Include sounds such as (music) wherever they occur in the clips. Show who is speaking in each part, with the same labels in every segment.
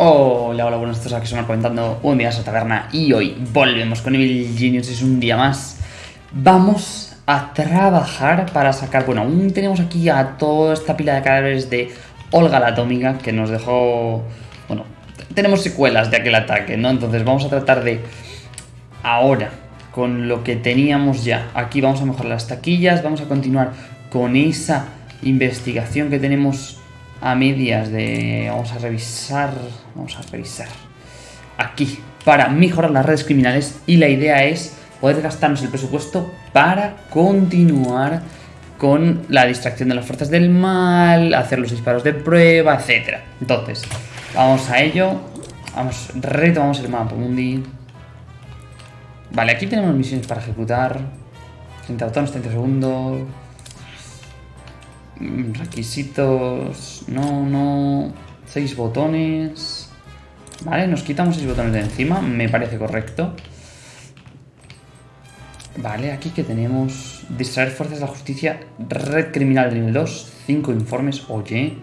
Speaker 1: Hola, hola, buenos días, aquí somos comentando un día a taberna y hoy volvemos con Evil Genius, es un día más. Vamos a trabajar para sacar, bueno, aún tenemos aquí a toda esta pila de cadáveres de Olga la Atómica que nos dejó, bueno, tenemos secuelas de aquel ataque, ¿no? Entonces vamos a tratar de, ahora, con lo que teníamos ya, aquí vamos a mejorar las taquillas, vamos a continuar con esa investigación que tenemos a medias de... Vamos a revisar... Vamos a revisar. Aquí, para mejorar las redes criminales. Y la idea es poder gastarnos el presupuesto para continuar con la distracción de las fuerzas del mal, hacer los disparos de prueba, etc. Entonces, vamos a ello. Vamos, retomamos el mapa mundi. Vale, aquí tenemos misiones para ejecutar. 30 botones, 30 segundos. Mm, requisitos... No, no... 6 botones... Vale, nos quitamos 6 botones de encima. Me parece correcto. Vale, aquí que tenemos... Distraer fuerzas de la justicia. Red criminal de nivel 2. 5 informes. Oye.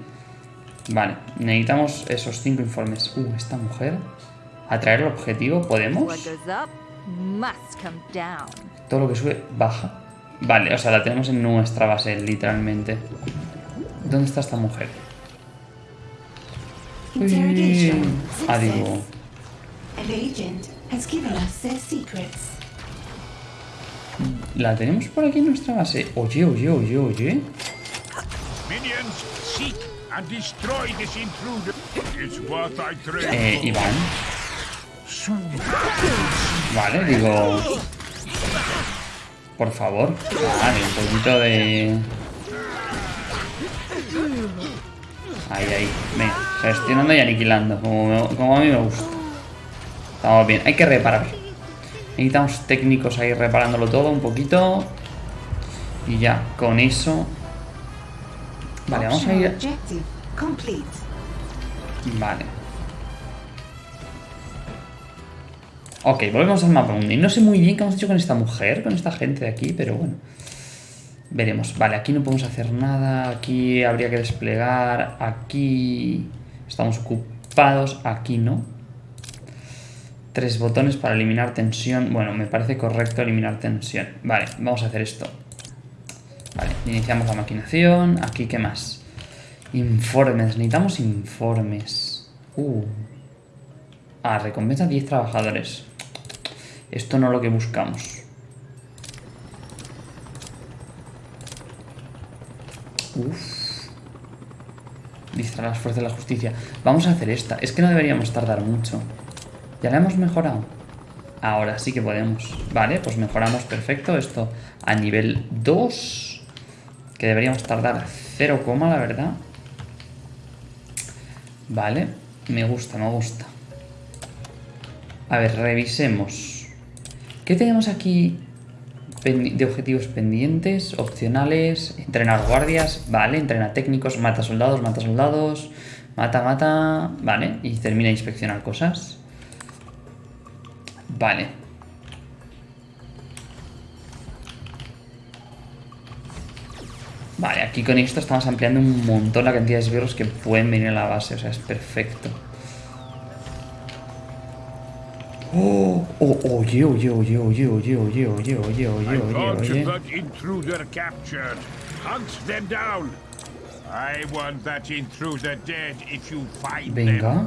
Speaker 1: Vale, necesitamos esos 5 informes. Uh, esta mujer. Atraer el objetivo. ¿Podemos? Todo lo que sube, baja. Vale, o sea, la tenemos en nuestra base, literalmente. ¿Dónde está esta mujer? Ah, digo... La tenemos por aquí en nuestra base. Oye, oye, oye, oye. Eh, Iván. Vale, digo... Por favor. Vale, un poquito de... Ahí, ahí. Venga, gestionando y aniquilando. Como, a mí me gusta. Estamos bien. Hay que reparar. Necesitamos técnicos ahí reparándolo todo un poquito. Y ya, con eso... Vale, vamos a ir... Vale. Ok, volvemos al mapa mundi. No sé muy bien qué hemos hecho con esta mujer, con esta gente de aquí, pero bueno. Veremos. Vale, aquí no podemos hacer nada. Aquí habría que desplegar. Aquí estamos ocupados. Aquí no. Tres botones para eliminar tensión. Bueno, me parece correcto eliminar tensión. Vale, vamos a hacer esto. Vale, iniciamos la maquinación. Aquí, ¿qué más? Informes. Necesitamos informes. Uh. Ah, recompensa 10 trabajadores. Esto no es lo que buscamos. Uf. Distraer las fuerzas de la justicia. Vamos a hacer esta. Es que no deberíamos tardar mucho. Ya la hemos mejorado. Ahora sí que podemos. Vale, pues mejoramos perfecto esto a nivel 2. Que deberíamos tardar 0, la verdad. Vale, me gusta, me gusta. A ver, revisemos. ¿Qué tenemos aquí de objetivos pendientes? Opcionales, entrenar guardias, vale, entrena técnicos, mata soldados, mata soldados, mata, mata, vale, y termina de inspeccionar cosas. Vale. Vale, aquí con esto estamos ampliando un montón la cantidad de esbirros que pueden venir a la base, o sea, es perfecto. Oh, oh, oye, oye, oye, oye, oye, oye, oye, oye, oye, oye, oye. Venga.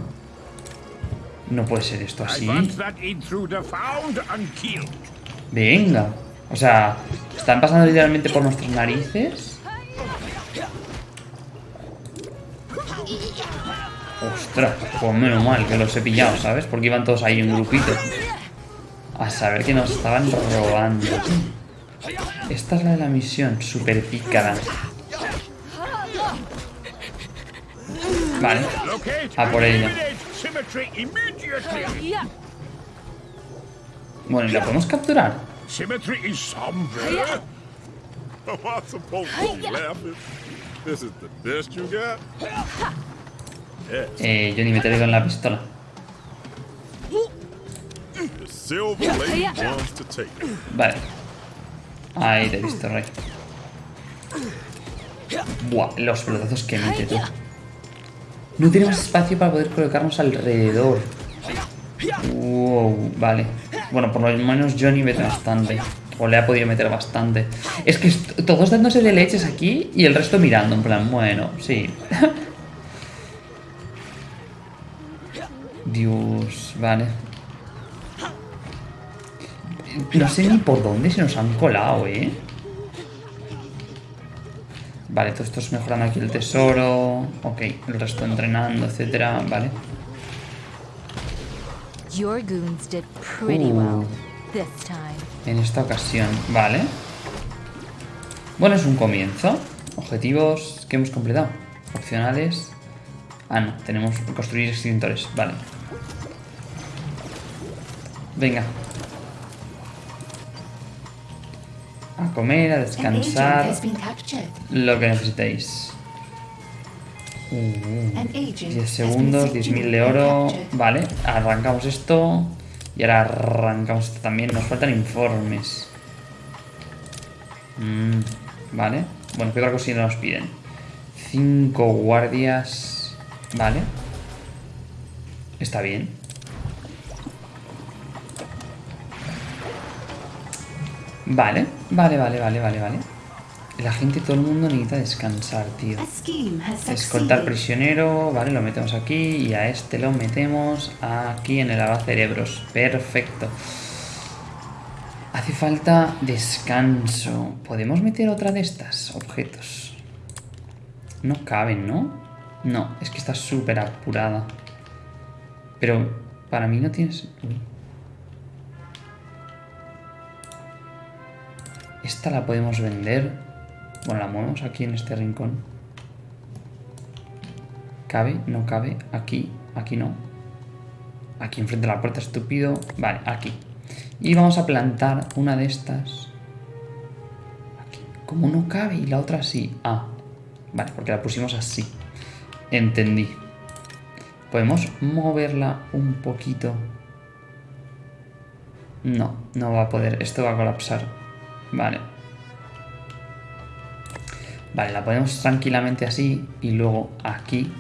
Speaker 1: No puede ser esto así. Venga. O sea, están pasando literalmente por nuestras narices. Ostras, pues menos mal que los he pillado, ¿sabes? Porque iban todos ahí en grupito. A saber que nos estaban robando. Esta es la de la misión, super pícara. Vale, a por ella. Bueno, ¿y la podemos capturar? Eh, yo ni me con la pistola. Vale. Ahí te he visto, Rey. Buah, los pelotazos que mete tú. No tenemos espacio para poder colocarnos alrededor. Wow, vale. Bueno, por lo menos Johnny mete bastante. O le ha podido meter bastante. Es que todos dándose de leches aquí y el resto mirando, en plan, bueno, sí. (laughs) Dios, vale. No sé ni por dónde se nos han colado, ¿eh? Vale, todo esto es mejorando aquí el tesoro. Ok, el resto entrenando, etcétera. Vale. Uh. En esta ocasión, vale. Bueno, es un comienzo. Objetivos que hemos completado. Opcionales. Ah, no, tenemos que construir extintores. Vale. Venga, a comer, a descansar, lo que necesitéis. 10 segundos, 10.000 de oro. Vale, arrancamos esto. Y ahora arrancamos esto también. Nos faltan informes. Mm, vale. Bueno, ¿qué otra cosita nos piden? 5 guardias. Vale. Está bien. Vale, vale, vale, vale, vale, vale. La gente, todo el mundo necesita descansar, tío. Escoltar prisionero, vale, lo metemos aquí y a este lo metemos aquí en el cerebros. Perfecto. Hace falta descanso. ¿Podemos meter otra de estas objetos? No caben, ¿no? No, es que está súper apurada. Pero para mí no tienes... Esta la podemos vender. Bueno, la movemos aquí en este rincón. ¿Cabe? ¿No cabe? Aquí, aquí no. Aquí enfrente de la puerta, estúpido. Vale, aquí. Y vamos a plantar una de estas. Aquí. Como no cabe y la otra sí. Ah, vale, porque la pusimos así. Entendí. Podemos moverla un poquito. No, no va a poder. Esto va a colapsar. Vale. Vale, la ponemos tranquilamente así y luego aquí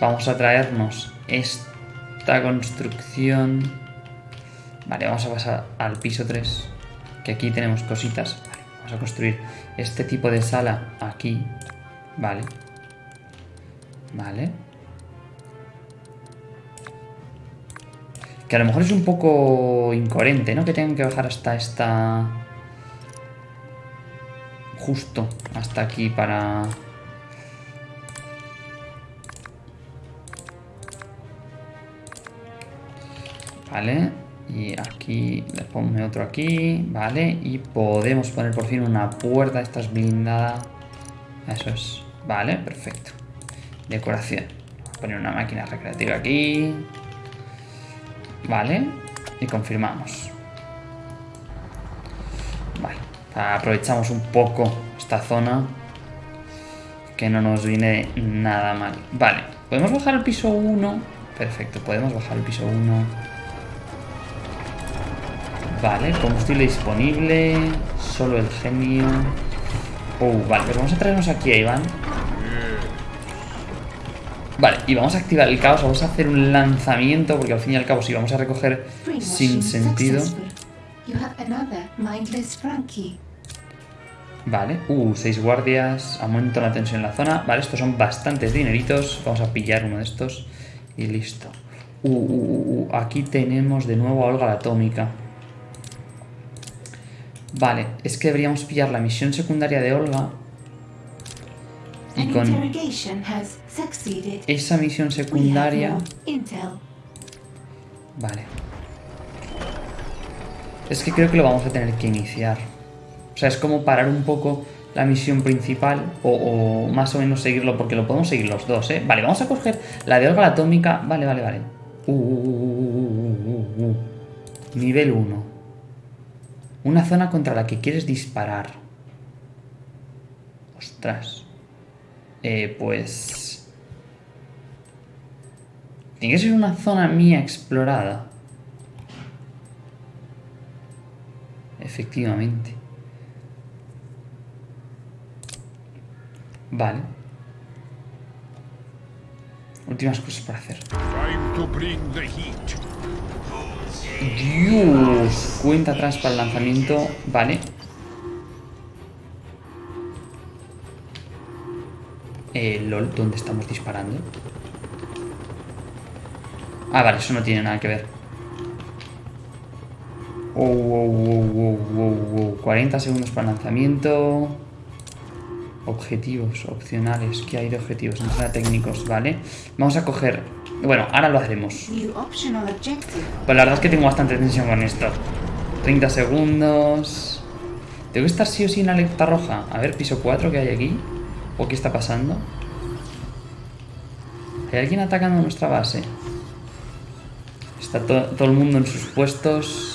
Speaker 1: vamos a traernos esta construcción. Vale, vamos a pasar al piso 3, que aquí tenemos cositas. Vale, vamos a construir este tipo de sala aquí. Vale. Vale. Que a lo mejor es un poco incoherente, ¿no? Que tengan que bajar hasta esta justo hasta aquí para... Vale, y aquí le ponme otro aquí, vale, y podemos poner por fin una puerta, esta es blindada, eso es, vale, perfecto. Decoración, poner una máquina recreativa aquí, vale, y confirmamos. Aprovechamos un poco esta zona que no nos viene nada mal. Vale, ¿podemos bajar al piso 1? Perfecto, podemos bajar al piso 1. Vale, combustible disponible, solo el genio. Uh, vale, pues vamos a traernos aquí a Iván. Vale, y vamos a activar el caos, vamos a hacer un lanzamiento, porque al fin y al cabo si vamos a recoger sin sentido... Vale, uh, seis guardias, aumento la tensión en la zona. Vale, estos son bastantes dineritos. Vamos a pillar uno de estos y listo. Uh, uh, uh, uh aquí tenemos de nuevo a Olga la Atómica. Vale, es que deberíamos pillar la misión secundaria de Olga. Y con esa misión secundaria... Vale. Es que creo que lo vamos a tener que iniciar. O sea, es como parar un poco la misión principal o, más o menos seguirlo, porque lo podemos seguir los dos, ¿eh? Vale, vamos a coger la de Olga atómica. Vale, vale, vale. Uh, uh, uh, Nivel 1. Una zona contra la que quieres disparar. Ostras. Eh, pues... Tiene que ser una zona mía explorada. Efectivamente. Vale. Últimas cosas por hacer. Dios. Cuenta atrás para el lanzamiento. Vale. Eh, LOL, ¿dónde estamos disparando? Ah, vale, eso no tiene nada que ver. Oh, wow, wow. 40 segundos para lanzamiento. Objetivos, opcionales. ¿Qué hay de objetivos? Entrada técnicos, ¿vale? Vamos a coger... Bueno, ahora lo haremos. Pues la verdad es que tengo bastante tensión con esto. 30 segundos. ¿Tengo que estar sí o sí en alerta roja? A ver, piso 4 que hay aquí. ¿O qué está pasando? ¿Hay alguien atacando nuestra base? Está to- todo el mundo en sus puestos.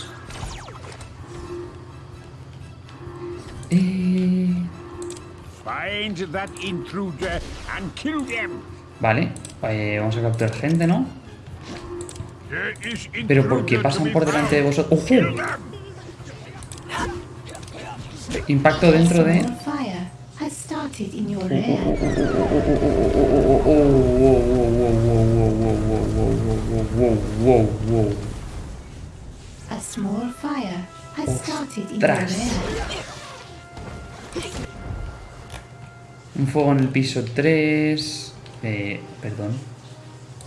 Speaker 2: Find that intruder and kill them.
Speaker 1: Vale, eh, vamos a capturar gente, ¿no? Pero ¿por qué
Speaker 2: intruder to
Speaker 1: pasan por delante de vosotros?
Speaker 2: Kill
Speaker 1: ¡Ojo! Impacto dentro de...
Speaker 3: Small
Speaker 1: Un fuego en el piso 3. Eh, perdón.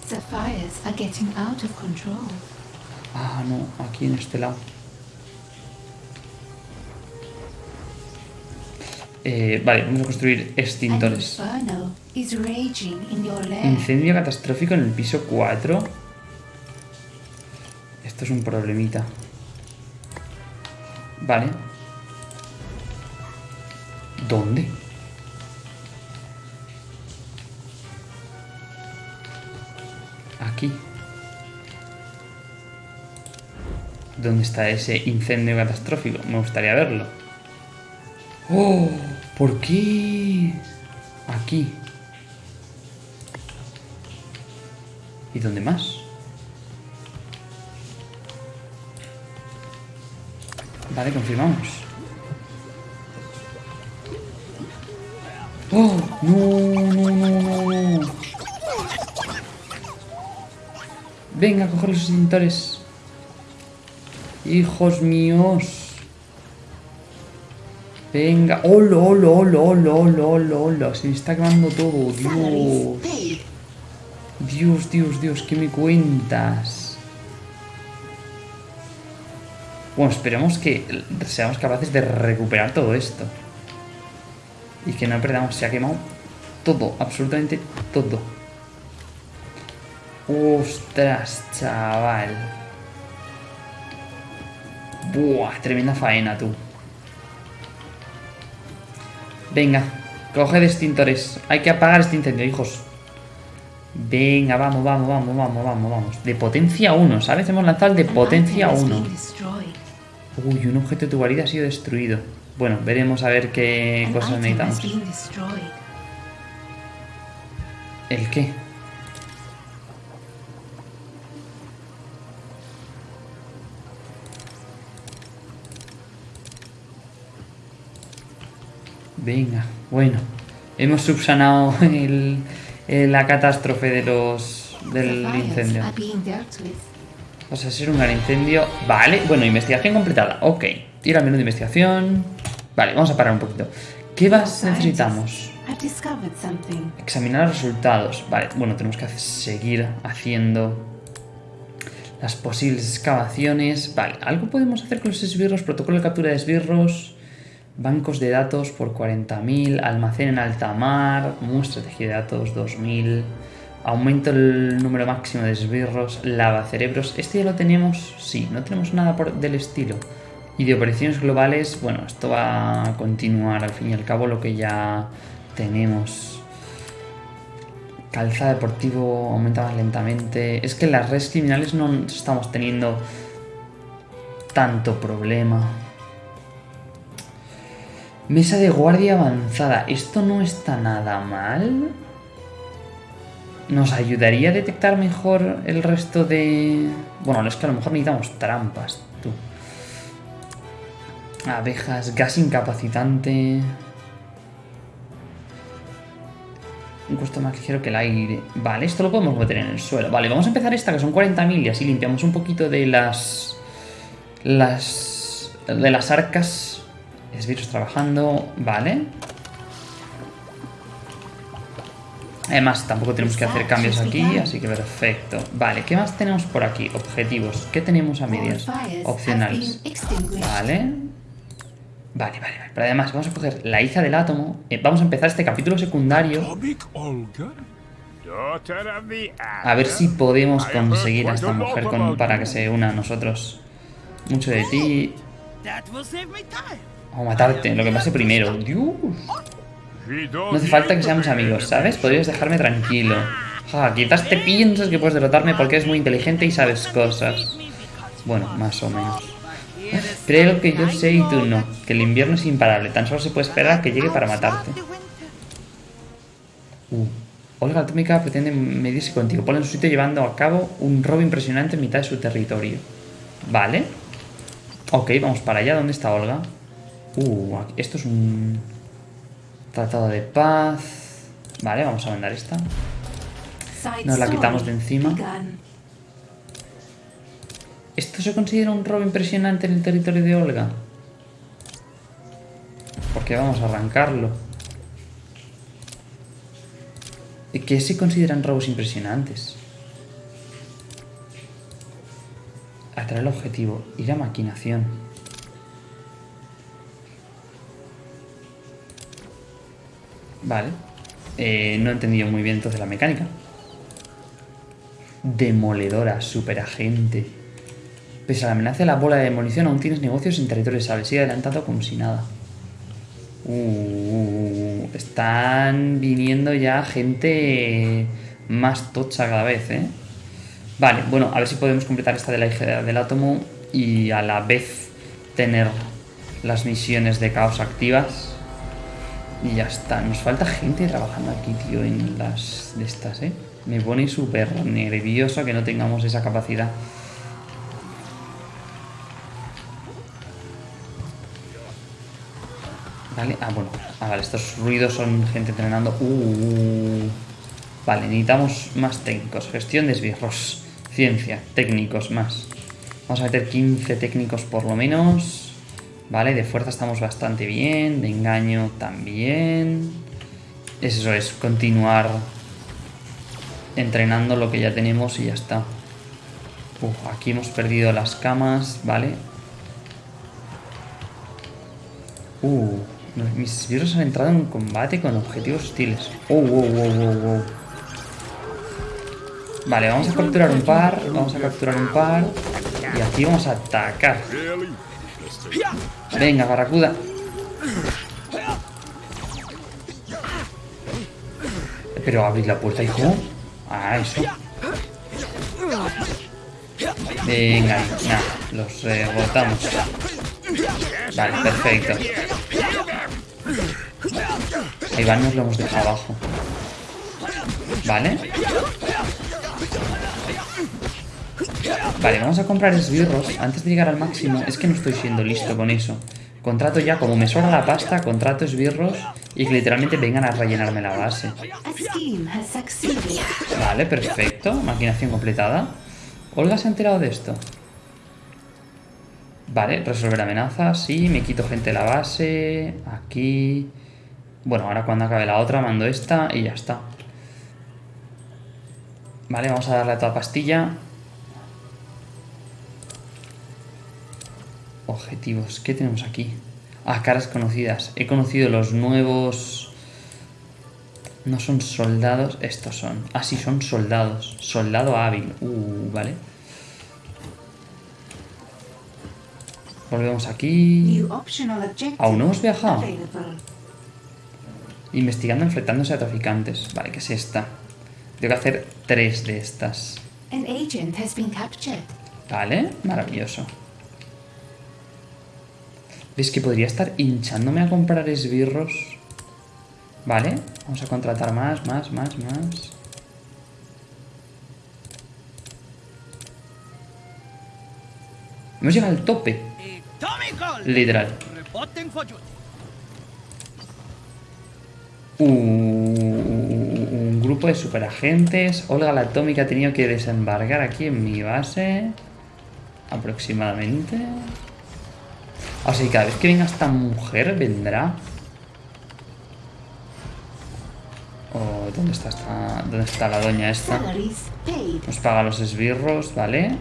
Speaker 3: The fires are getting out of control.
Speaker 1: Ah, no, aquí en este lado. Eh, vale, vamos a construir extintores. Incendio catastrófico en el piso 4. Esto es un problemita. Vale. ¿Dónde? Aquí. ¿Dónde está ese incendio catastrófico? Me gustaría verlo. ¡Oh! ¿Por qué? Aquí. ¿Y dónde más? Vale, confirmamos. ¡Oh! ¡No, no, no, no! Venga, coger los extintores. Hijos míos. Venga. ¡Hola, hola, hola, hola, hola, hola, hola! Se me está quemando todo, Dios. Dios, Dios, Dios, ¿qué me cuentas? Bueno, esperemos que seamos capaces de recuperar todo esto. Y que no perdamos, se ha quemado todo, absolutamente todo. Ostras, chaval. Buah, tremenda faena, tú. Venga, coge de extintores. Hay que apagar este incendio, hijos. Venga, vamos, vamos, vamos, vamos, vamos, vamos. De potencia 1, ¿sabes? Hemos lanzado el de potencia
Speaker 3: item has
Speaker 1: 1.
Speaker 3: been destroyed.
Speaker 1: Uy, un objeto de tu guarida ha sido destruido. Bueno, veremos a ver qué cosas necesitamos. ¿El qué? Venga, bueno. Hemos subsanado el, el- la catástrofe de los del incendio. O sea, ser un gran incendio. Vale, bueno, investigación completada. Ok. Ir al menú de investigación. Vale, vamos a parar un poquito. ¿Qué más necesitamos? Examinar los resultados. Vale, bueno, tenemos que seguir haciendo las posibles excavaciones. Vale, algo podemos hacer con los esbirros. Protocolo de captura de esbirros. Bancos de datos por 40.000. Almacén en alta mar. Muestra de datos 2.000. Aumento el número máximo de esbirros. Lavacerebros. ¿Este ya lo tenemos? Sí, no tenemos nada por, del estilo. Y de operaciones globales, bueno, esto va a continuar al fin y al cabo lo que ya tenemos. Calza deportivo aumenta más lentamente. Es que en las redes criminales no estamos teniendo tanto problema. Mesa de guardia avanzada. Esto no está nada mal. ¿Nos ayudaría a detectar mejor el resto de...? Bueno, es que a lo mejor necesitamos trampas, tú. Abejas, gas incapacitante... Un costo más ligero que el aire. Vale, esto lo podemos meter en el suelo. Vale, vamos a empezar esta, que son 40.000 y así limpiamos un poquito de las... Las... De las arcas. Esbirros trabajando. Vale. Además, tampoco tenemos que hacer cambios aquí, así que perfecto. Vale, ¿qué más tenemos por aquí? Objetivos. ¿Qué tenemos a medias? Opcionales. Vale. Vale, vale, vale. Pero además vamos a coger la hija del átomo. eh, vamos a empezar este capítulo secundario. A ver si podemos conseguir a esta mujer con- para que se una a nosotros. Mucho de ti. A matarte, lo que pase primero. Dios. No hace falta que seamos amigos, ¿sabes? Podrías dejarme tranquilo. Ja, quizás te piensas que puedes derrotarme porque eres muy inteligente y sabes cosas. Bueno, más o menos. Creo que yo sé y tú no. Que el invierno es imparable. Tan solo se puede esperar a que llegue para matarte. Uh. Olga Atómica pretende medirse contigo. Ponla en su sitio llevando a cabo un robo impresionante en mitad de su territorio. Vale. Ok, vamos para allá. ¿Dónde está Olga? Uh, esto es un tratado de paz. Vale, vamos a mandar esta. Nos la quitamos de encima. ¿Esto se considera un robo impresionante en el territorio de Olga? Porque vamos a arrancarlo. ¿Y qué se consideran robos impresionantes? Atraer el objetivo. Ir a maquinación. Vale. Eh, no he entendido muy bien entonces la mecánica. Demoledora, superagente. Pese a la amenaza de la bola de demolición, aún tienes negocios en territorio sable. Sigue adelantado como si nada. Uh, están viniendo ya gente más tocha cada vez, ¿eh? Vale, bueno, a ver si podemos completar esta de la hija del átomo y a la vez tener las misiones de caos activas. Y ya está. Nos falta gente trabajando aquí, tío, en las de estas, ¿eh? Me pone súper nervioso que no tengamos esa capacidad. Vale, ah, bueno. Ah, vale, estos ruidos son gente entrenando. Uh, uh. Vale, necesitamos más técnicos. Gestión de esbirros. Ciencia, técnicos más. Vamos a meter 15 técnicos por lo menos. Vale, de fuerza estamos bastante bien. De engaño también. Eso es, continuar entrenando lo que ya tenemos y ya está. Uf, aquí hemos perdido las camas, ¿vale? Uh, mis esbirros han entrado en combate con objetivos hostiles. Oh, wow, wow, wow, wow. Vale, vamos a capturar un par, vamos a capturar un par. Y aquí vamos a atacar. Venga, barracuda. Pero abrir la puerta, hijo. Ah, eso. Venga, ahí. Los rebotamos. Vale, perfecto. A Iván nos lo hemos dejado abajo. Vale. Vale, vamos a comprar esbirros antes de llegar al máximo. Es que no estoy siendo listo con eso. Contrato ya, como me sobra la pasta, contrato esbirros y que literalmente vengan a rellenarme la base. Vale, perfecto. Maquinación completada. Olga se ha enterado de esto. Vale, resolver amenazas. Sí, me quito gente de la base. Aquí. Bueno, ahora cuando acabe la otra mando esta y ya está. Vale, vamos a darle a toda pastilla. Objetivos. ¿Qué tenemos aquí? Ah, caras conocidas. He conocido los nuevos... No son soldados, estos son. Ah, sí, son soldados. Soldado hábil. Uh, vale. Volvemos aquí. ¿Aún no hemos viajado? Investigando enfrentándose a traficantes. Vale, ¿qué es esta? Tengo que hacer tres de estas. Vale, maravilloso. ¿Ves que podría estar hinchándome a comprar esbirros? Vale, vamos a contratar más, más, más, más. Hemos llegado al tope, literal. Uh, uh, uh, uh, grupo de superagentes. Olga la Atómica ha tenido que desembarcar aquí en mi base. Aproximadamente. O sea, cada vez que venga esta mujer vendrá. Oh, ¿dónde está esta, ¿Dónde está la doña esta? Nos paga los esbirros, ¿vale?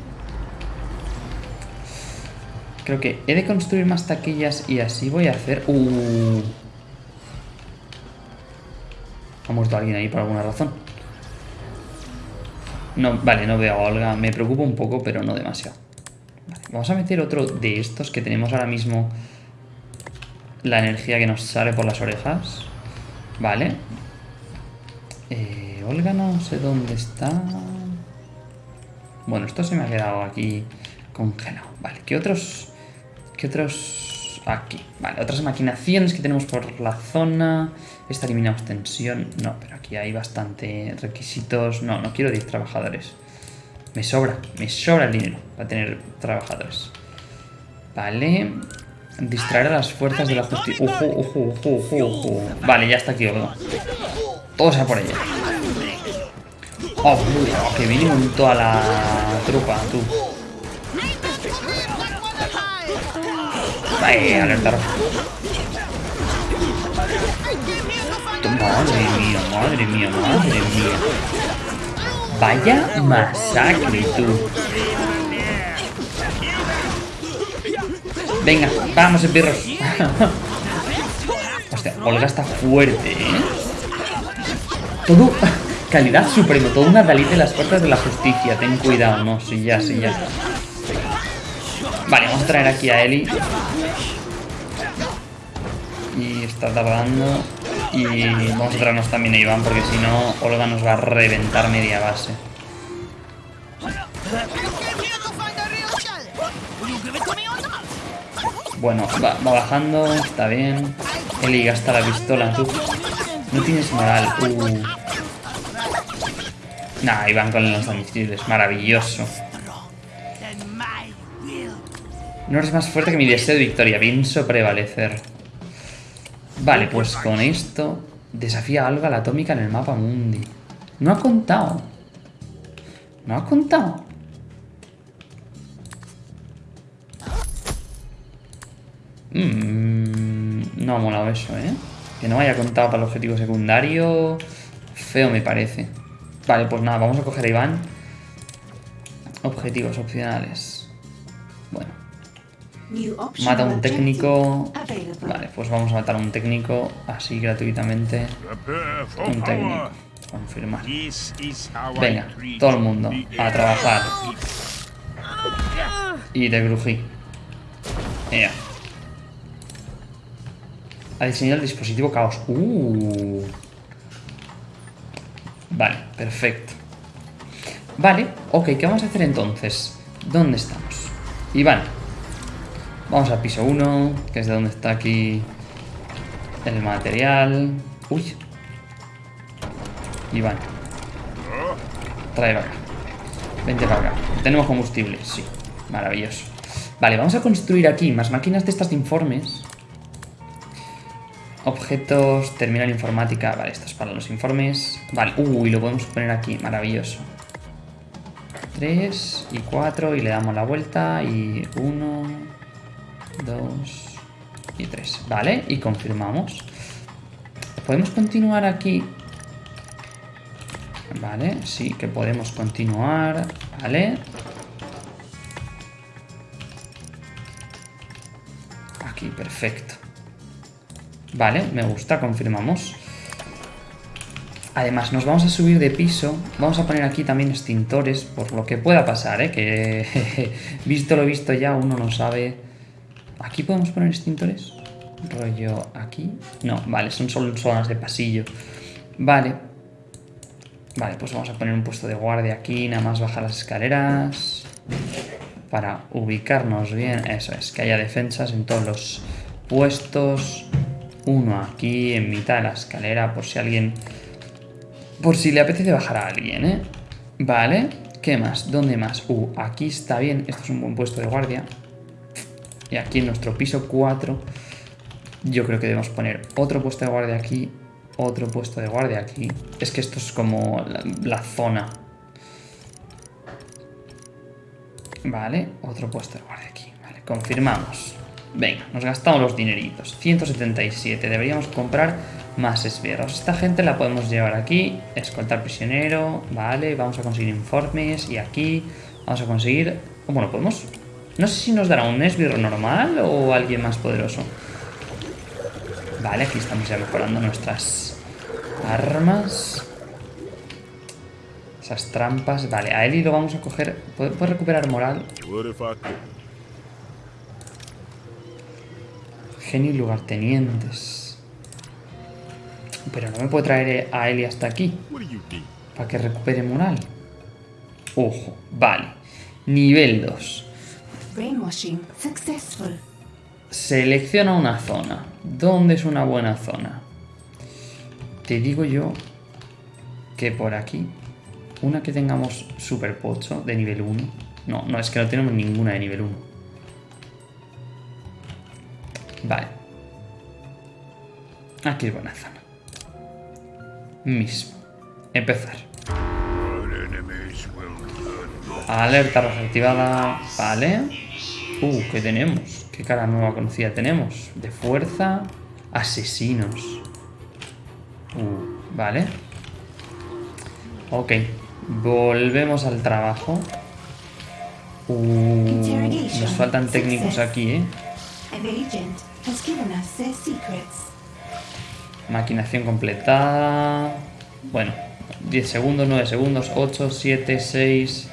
Speaker 1: Creo que he de construir más taquillas y así voy a hacer... ¡Uh! Ha muerto alguien ahí por alguna razón. No, vale, no veo a Olga. Me preocupa un poco, pero no demasiado. Vamos a meter otro de estos que tenemos ahora mismo la energía que nos sale por las orejas. Vale. Eh, Olga no sé dónde está. Bueno, esto se me ha quedado aquí congelado. Vale, ¿qué otros? ¿Qué otros? Aquí. Vale, otras maquinaciones que tenemos por la zona. Esta eliminamos tensión. No, pero aquí hay bastante requisitos. No, no quiero 10 trabajadores. Me sobra, me sobra el dinero para tener trabajadores. Vale. Distraer a las fuerzas de la justicia. Ojo, ojo, ojo, ojo. Vale, ya está aquí, Olga. Todos a por ella. Oh, uy, que viene con toda la trupa, tú. Vaya, alerta roja. Madre mía, madre mía, madre mía. Vaya masacre, tú. Venga, vamos, espirros. (laughs) Hostia, Olga está fuerte, ¿eh? Todo... (laughs) Calidad supremo, todo una Dalí de las puertas de la justicia. Ten cuidado, no, sí, ya, sí, ya. Vale, vamos a traer aquí a Eli. Y está tardando. Y vamos también a Iván, porque si no, Olga nos va a reventar media base. Bueno, va, bajando, está bien. Eli gasta la pistola, tú. No tienes moral. Uh. Nah, Iván con los lanzamisiles, maravilloso. No eres más fuerte que mi deseo de victoria, pienso prevalecer. Vale, pues con esto desafía a Olga la atómica en el mapa mundi. No ha contado. No ha contado. Mm, no ha molado eso, ¿eh? Que no haya contado para el objetivo secundario. Feo me parece. Vale, pues nada, vamos a coger a Iván. Objetivos opcionales. Mata a un técnico. Vale, pues vamos a matar a un técnico así gratuitamente. Un técnico. Confirmar. Venga, todo el mundo a trabajar. Y de grují. Ea. Ha diseñado el dispositivo caos. Uh. Vale, perfecto. Vale, ok, ¿qué vamos a hacer entonces? ¿Dónde estamos? Iván. Vamos al piso 1, que es de donde está aquí el material. Uy. Iván. Trae acá. Vente para acá. Tenemos combustible, sí. Maravilloso. Vale, vamos a construir aquí más máquinas de estas de informes. Objetos, terminal informática. Vale, esto es para los informes. Vale, uy, lo podemos poner aquí. Maravilloso. 3 y 4 y le damos la vuelta y 1, 2 y 3. Vale, y confirmamos. Podemos continuar aquí Vale, sí que podemos continuar. Vale. Aquí, perfecto. Vale, me gusta, confirmamos. Además, nos vamos a subir de piso. Vamos a poner aquí también extintores, por lo que pueda pasar, ¿eh? Que (laughs) visto lo visto ya, uno no sabe... ¿Aquí podemos poner extintores? Rollo aquí. No, vale, son solo zonas de pasillo. Vale. Vale, pues vamos a poner un puesto de guardia aquí, nada más bajar las escaleras. Para ubicarnos bien. Eso es, que haya defensas en todos los puestos. Uno aquí, en mitad de la escalera, por si alguien... Por si le apetece bajar a alguien, ¿eh? Vale. ¿Qué más? ¿Dónde más? Uh, aquí está bien. Esto es un buen puesto de guardia. Y aquí en nuestro piso 4 yo creo que debemos poner otro puesto de guardia aquí, otro puesto de guardia aquí. Es que esto es como la, la zona. Vale, otro puesto de guardia aquí. Vale, confirmamos. Venga, nos gastamos los dineritos. 177. Deberíamos comprar más esbirros. Esta gente la podemos llevar aquí. Escoltar prisionero. Vale, vamos a conseguir informes. Y aquí vamos a conseguir... Bueno, podemos... No sé si nos dará un esbirro normal o alguien más poderoso. Vale, aquí estamos ya mejorando nuestras armas. Esas trampas. Vale, a Eli lo vamos a coger. ¿Puede, puede recuperar moral? Genio y lugartenientes. Pero no me puede traer a Eli hasta aquí. Para que recupere moral. Ojo, vale. Nivel 2.
Speaker 3: Brainwashing successful.
Speaker 1: Selecciona una zona. ¿Dónde es una buena zona? Te digo yo que por aquí. Una que tengamos super pocho de nivel 1. No, no, es que no tenemos ninguna de nivel 1. Vale. Aquí es buena zona. Mismo. Empezar. Alerta roja activada. Vale. Uh, ¿qué tenemos? ¿Qué cara nueva conocida tenemos? De fuerza. Asesinos. Uh, vale. Ok. Volvemos al trabajo. Uh, nos faltan técnicos aquí, ¿eh? Maquinación completada. Bueno, 10 segundos, 9 segundos, 8, 7, 6.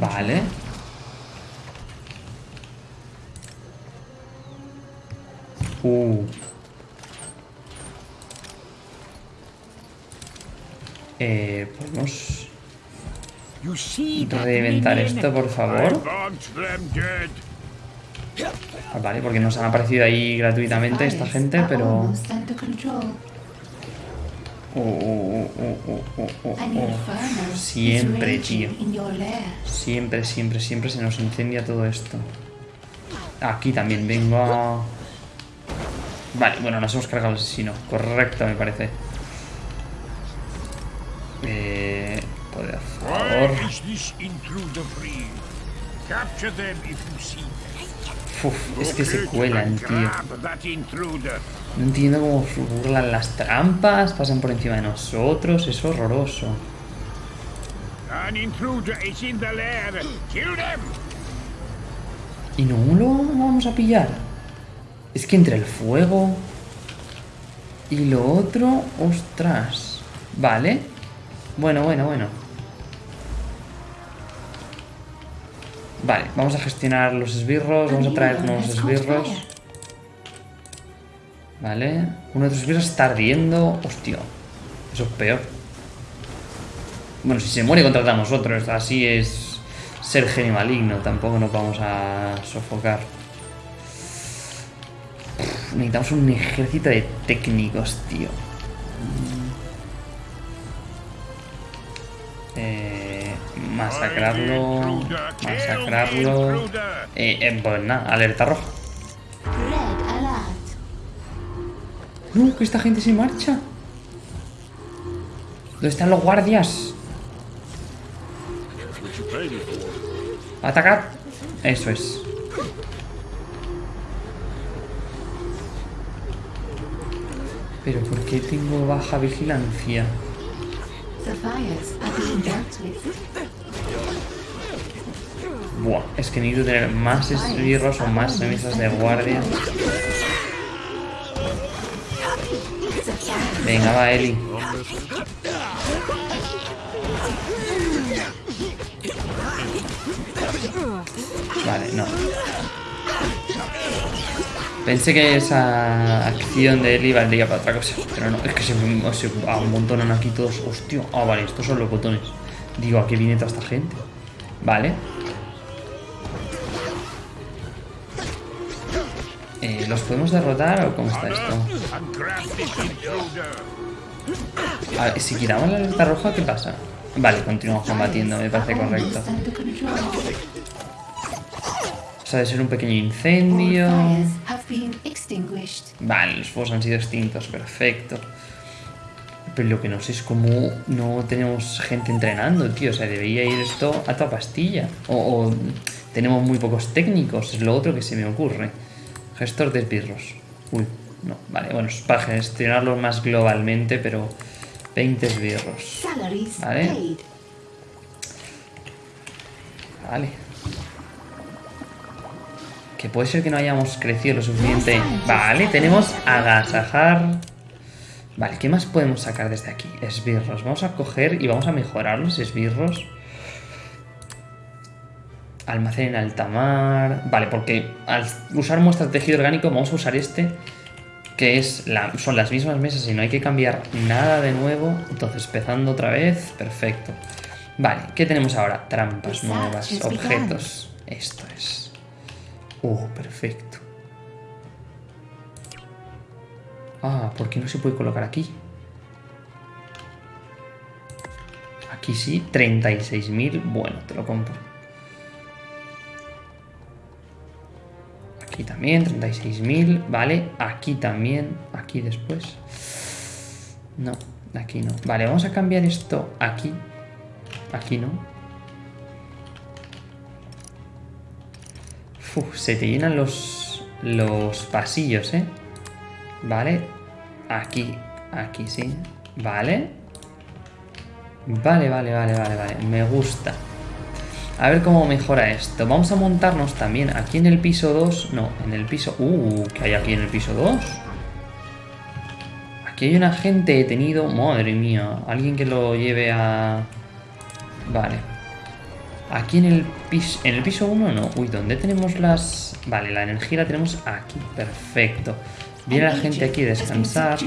Speaker 1: Vale. Uh. Eh, podemos
Speaker 2: You see that
Speaker 1: reventar esto, por favor. Ah, Vale, porque nos han aparecido ahí gratuitamente esta gente, pero...
Speaker 3: almost under control.
Speaker 1: Uh, uh, uh, uh, uh, uh,
Speaker 3: An
Speaker 1: Siempre, tío. Siempre, siempre, siempre se nos incendia todo esto. Aquí también vengo a... Vale, bueno, nos hemos cargado al asesino. Correcto, me parece. Eh... Poder, por favor. Uf, es que se cuelan, tío. No entiendo cómo burlan las trampas, pasan por encima de nosotros, es horroroso. ¿Y no lo vamos a pillar? Es que entre el fuego y lo otro, ostras. Vale. Bueno, bueno, bueno. Vale, vamos a gestionar los esbirros, vamos a traer nuevos esbirros. Vale. Uno de los esbirros está ardiendo. Hostia. Eso es peor. Bueno, si se muere contra nosotros, así es ser genio maligno. Tampoco nos vamos a sofocar. Necesitamos un ejército de técnicos, tío. Masacrarlo. Masacrarlo. Eh, eh, pues nada, alerta roja. No, que esta gente se marcha. ¿Dónde están los guardias? ¡Atacad! Eso es. Pero ¿por qué tengo baja vigilancia? Buah, es que necesito tener más esbirros o más mesas de guardia. Venga, va, Eli. Vale, no. Pensé que esa acción de Eli valdría para otra cosa, pero no, es que se, se amontonan aquí todos. Hostia, ah, vale, estos son los botones. Digo, ¿a qué viene toda esta gente? Vale. Eh, ¿Los podemos derrotar o cómo está esto? A ver, si quitamos la alerta roja, ¿qué pasa? Vale, continuamos combatiendo, me parece correcto. O sea, de ser un pequeño incendio.
Speaker 3: Been extinguished.
Speaker 1: Vale, los fuegos han sido extintos, perfecto. Pero lo que no sé es cómo no tenemos gente entrenando, tío. O sea, debería ir esto a toda pastilla. O, o tenemos muy pocos técnicos, es lo otro que se me ocurre. Gestor de esbirros. Uy, no, vale, bueno, es para gestionarlo más globalmente, pero 20 esbirros. Vale. Vale. Que puede ser que no hayamos crecido lo suficiente. Vale, tenemos agasajar. Vale, ¿qué más podemos sacar desde aquí? Esbirros. Vamos a coger y vamos a mejorar los esbirros. Almacén en alta mar. Vale, porque al usar muestra de tejido orgánico vamos a usar este. Que es la, son las mismas mesas y no hay que cambiar nada de nuevo. Entonces, empezando otra vez. Perfecto. Vale, ¿qué tenemos ahora? Trampas nuevas, objetos. Esto es. Oh, perfecto. Ah, ¿por qué no se puede colocar aquí? Aquí sí, 36.000. Bueno, te lo compro. Aquí también, 36.000. Vale, aquí también. Aquí después. No, aquí no. Vale, vamos a cambiar esto aquí. Aquí no. Uf, se te llenan los, los pasillos, ¿eh? Vale. Aquí, aquí sí. Vale. Vale, vale, vale, vale, vale. Me gusta. A ver cómo mejora esto. Vamos a montarnos también aquí en el piso 2. No, en el piso... Uh, ¿qué hay aquí en el piso 2? Aquí hay un agente detenido. Madre mía. Alguien que lo lleve a... Vale. Aquí en el piso... En el piso 1 no. Uy, ¿dónde tenemos las...? Vale, la energía la tenemos aquí. Perfecto. Viene la gente aquí a descansar.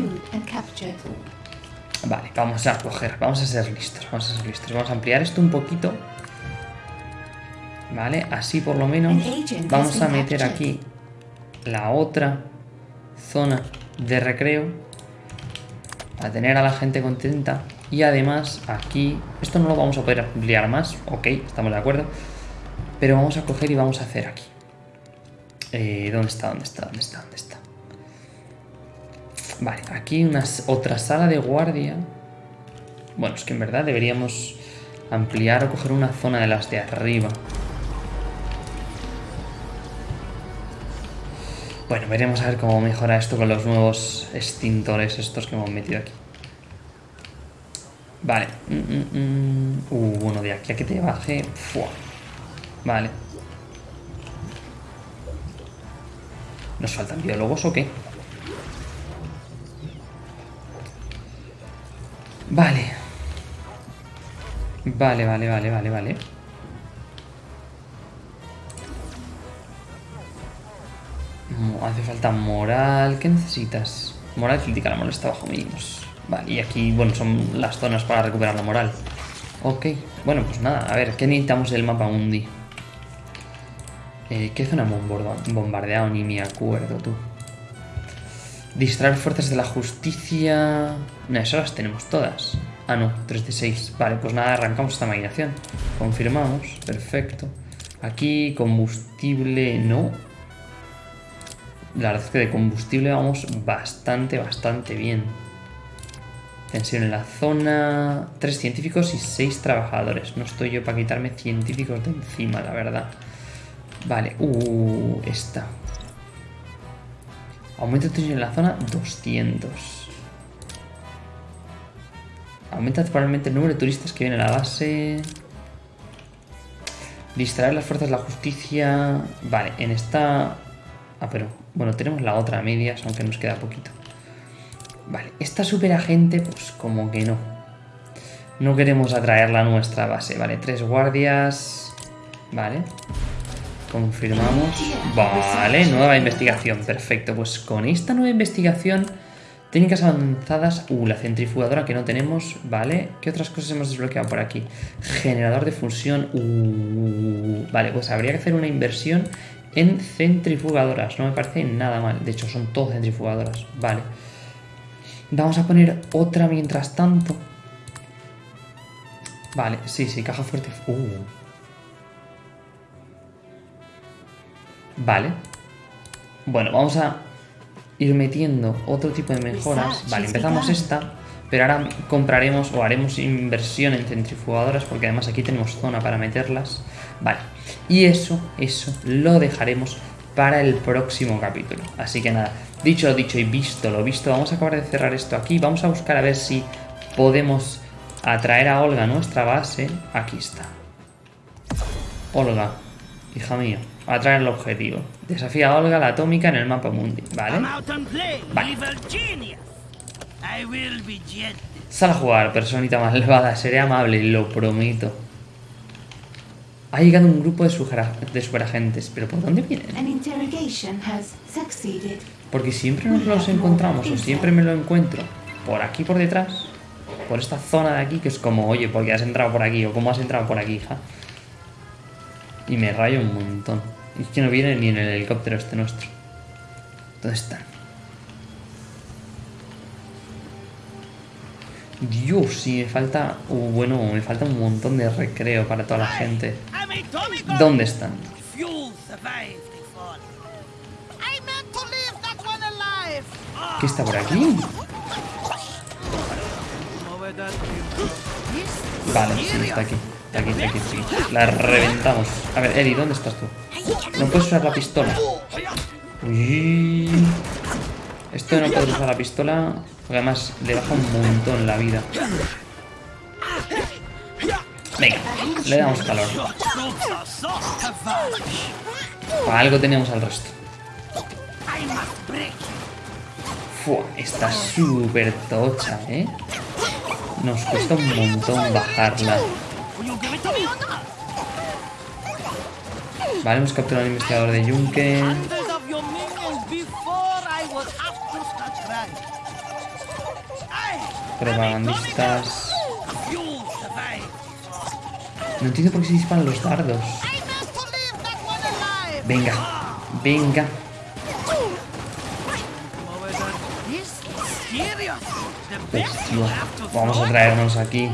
Speaker 1: Vale, vamos a coger, vamos a ser listos, vamos a ser listos. Vamos a ampliar esto un poquito. Vale, así por lo menos. Vamos a meter aquí la otra zona de recreo. A tener a la gente contenta. Y además aquí, esto no lo vamos a poder ampliar más, ok, estamos de acuerdo. Pero vamos a coger y vamos a hacer aquí. Eh, ¿Dónde está? ¿Dónde está? ¿Dónde está? ¿Dónde está? Vale, aquí una, otra sala de guardia. Bueno, es que en verdad deberíamos ampliar o coger una zona de las de arriba. Bueno, veremos a ver cómo mejora esto con los nuevos extintores estos que hemos metido aquí. Vale. Uh, bueno, de aquí a que te baje. ¡fua! Vale. ¿Nos faltan biólogos o qué? Vale. Vale, vale, vale, vale, vale. Hace falta moral. ¿Qué necesitas? Moral crítica, la moral está bajo mínimos. Vale, y aquí, bueno, son las zonas para recuperar la moral. Ok, bueno, pues nada, a ver, ¿qué necesitamos del mapa mundi? Eh, ¿Qué zona hemos bombardeado? Ni me acuerdo, tú. Distraer fuerzas de la justicia... No, esas las tenemos todas. Ah, no, 3 de 6. Vale, pues nada, arrancamos esta maquinación. Confirmamos, perfecto. Aquí combustible no. La verdad es que de combustible vamos bastante, bastante bien. Tensión en la zona. Tres científicos y seis trabajadores. No estoy yo para quitarme científicos de encima, la verdad. Vale, uh, esta. Aumenta tensión en la zona 200. Aumenta temporalmente el número de turistas que vienen a la base. Distraer las fuerzas de la justicia. Vale, en esta. Ah, pero. Bueno, tenemos la otra a medias, aunque nos queda poquito. Vale, esta superagente, pues como que no. No queremos atraerla a nuestra base. Vale, tres guardias. Vale. Confirmamos. Vale, nueva investigación. Perfecto. Pues con esta nueva investigación, técnicas avanzadas. Uh, la centrifugadora que no tenemos. Vale. ¿Qué otras cosas hemos desbloqueado por aquí? Generador de fusión. Uh, vale, pues habría que hacer una inversión en centrifugadoras. No me parece nada mal. De hecho, son todas centrifugadoras. Vale. Vamos a poner otra mientras tanto. Vale, sí, sí, caja fuerte. Uh. Vale. Bueno, vamos a ir metiendo otro tipo de mejoras. Vale, empezamos esta, pero ahora compraremos o haremos inversión en centrifugadoras porque además aquí tenemos zona para meterlas. Vale, y eso, eso lo dejaremos para el próximo capítulo. Así que nada, dicho lo dicho y visto lo visto, vamos a acabar de cerrar esto aquí. Vamos a buscar a ver si podemos atraer a Olga a nuestra base. Aquí está. Olga, hija mía, atraer el objetivo. Desafía a Olga la atómica en el mapa mundi, ¿vale? Vale. Sal a jugar, personita malvada, (laughs) seré amable, lo prometo. Ha llegado un grupo de, superagentes, pero ¿por dónde vienen? Porque siempre nos los encontramos o siempre me lo encuentro por aquí por detrás, por esta zona de aquí, que es como, oye, ¿por qué has entrado por aquí? o ¿cómo has entrado por aquí, hija? Y me rayo un montón. Y es que no viene ni en el helicóptero este nuestro. ¿Dónde están? Dios, si me falta. uh, bueno, me falta un montón de recreo para toda la gente. ¿Dónde están? ¿Qué está por aquí? Vale, sí, está aquí. Está aquí, está aquí, está aquí. La reventamos. A ver, Eddie, ¿dónde estás tú? No puedes usar la pistola. Uy. Esto no puedes usar la pistola. Porque además le baja un montón la vida. Venga, le damos calor. algo tenemos al resto. Fua, está súper tocha, ¿eh? Nos cuesta un montón bajarla. Vale, hemos capturado al investigador de Yunque. Propagandistas. No entiendo por qué se disparan los dardos. Venga, venga. Vamos a traernos aquí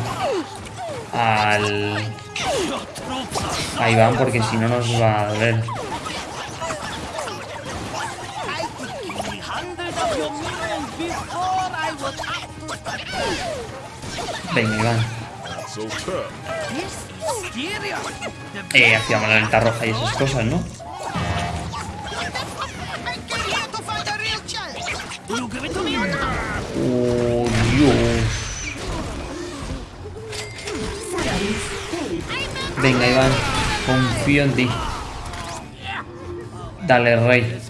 Speaker 1: al...
Speaker 4: Your troops are so
Speaker 1: a Iván porque si no nos va a doler. Venga, Iván. Eh, hacíamos la lenta roja y esas cosas, ¿no? Oh, Dios. Venga, Iván. Confío en ti. Dale, rey.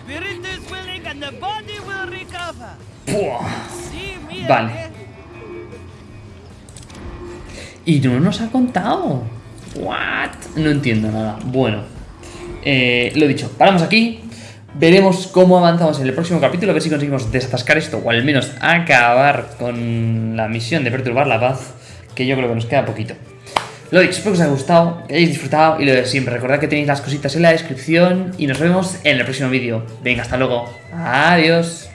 Speaker 1: Vale.
Speaker 4: again.
Speaker 1: Y no nos ha contado. What? No entiendo nada. Bueno, eh, lo dicho, paramos aquí. Veremos cómo avanzamos en el próximo capítulo, a ver si conseguimos desatascar esto o al menos acabar con la misión de perturbar la paz, que yo creo que nos queda poquito. Lo dicho, espero que os haya gustado, que hayáis disfrutado y lo de siempre. Recordad que tenéis las cositas en la descripción y nos vemos en el próximo vídeo. Venga, hasta luego. Adiós.